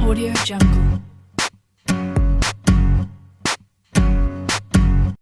Audio Jungle.